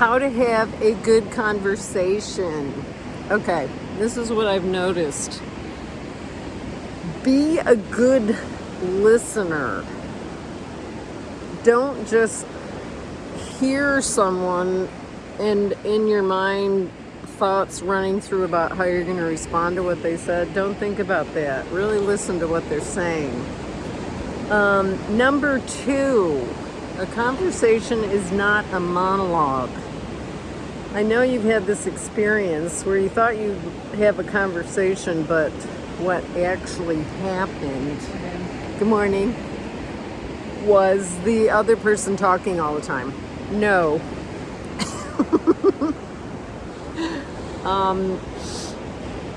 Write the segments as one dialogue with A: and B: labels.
A: how to have a good conversation. Okay, this is what I've noticed. Be a good listener. Don't just hear someone and in your mind thoughts running through about how you're going to respond to what they said. Don't think about that. Really listen to what they're saying. Um, number two, a conversation is not a monologue. I know you've had this experience where you thought you'd have a conversation, but what actually happened, good morning, was the other person talking all the time. No. um,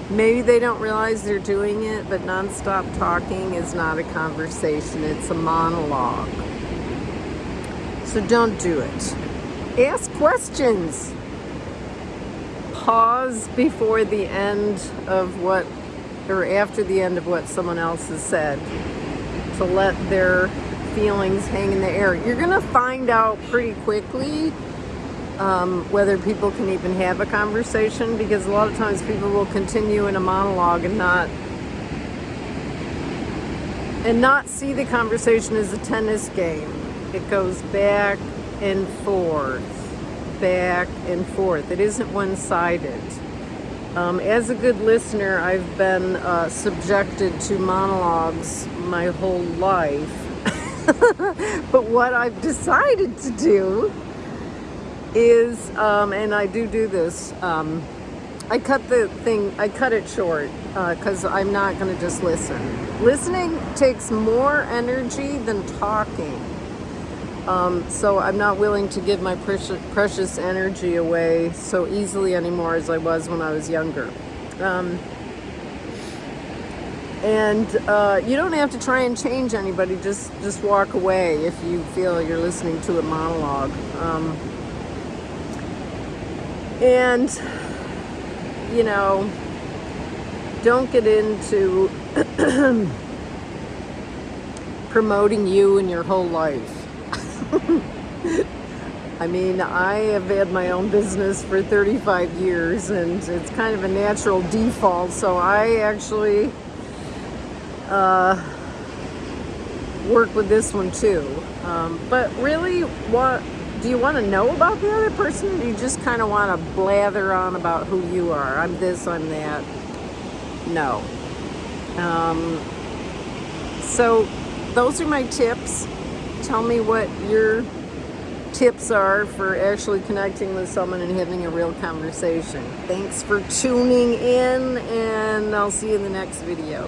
A: maybe they don't realize they're doing it, but nonstop talking is not a conversation, it's a monologue. So don't do it. Ask questions. Pause before the end of what, or after the end of what someone else has said to let their feelings hang in the air. You're gonna find out pretty quickly um, whether people can even have a conversation because a lot of times people will continue in a monologue and not and not see the conversation as a tennis game. It goes back and forth, back and forth. It isn't one-sided. Um, as a good listener, I've been uh, subjected to monologues my whole life. but what I've decided to do is, um, and I do do this, um, I cut the thing, I cut it short because uh, I'm not going to just listen. Listening takes more energy than talking. Um, so I'm not willing to give my precious, precious energy away so easily anymore as I was when I was younger. Um, and uh, you don't have to try and change anybody, just, just walk away if you feel you're listening to a monologue. Um, and, you know, don't get into promoting you and your whole life. I mean, I have had my own business for 35 years and it's kind of a natural default. So I actually uh, work with this one too. Um, but really, what do you want to know about the other person? Or you just kind of want to blather on about who you are? I'm this, I'm that. No. Um, so those are my tips tell me what your tips are for actually connecting with someone and having a real conversation. Thanks for tuning in and I'll see you in the next video.